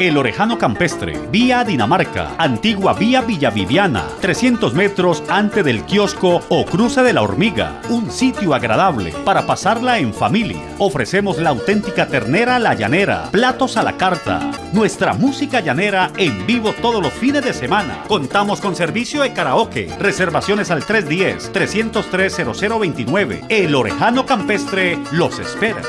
El Orejano Campestre, vía Dinamarca, antigua vía Villaviviana, 300 metros antes del kiosco o cruce de la hormiga. Un sitio agradable para pasarla en familia. Ofrecemos la auténtica ternera la llanera, platos a la carta, nuestra música llanera en vivo todos los fines de semana. Contamos con servicio de karaoke, reservaciones al 310-303-0029. El Orejano Campestre los espera.